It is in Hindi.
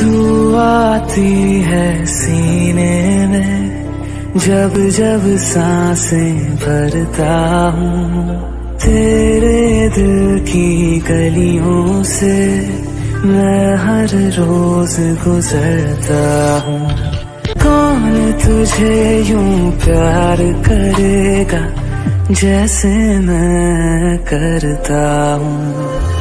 तू आती है सीने में, जब जब साँसें भरता हूँ। तेरे दिल की गलियों से मैं हर रोज गुजरता हूँ। कौन तुझे यूँ प्यार करेगा, जैसे मैं करता हूँ?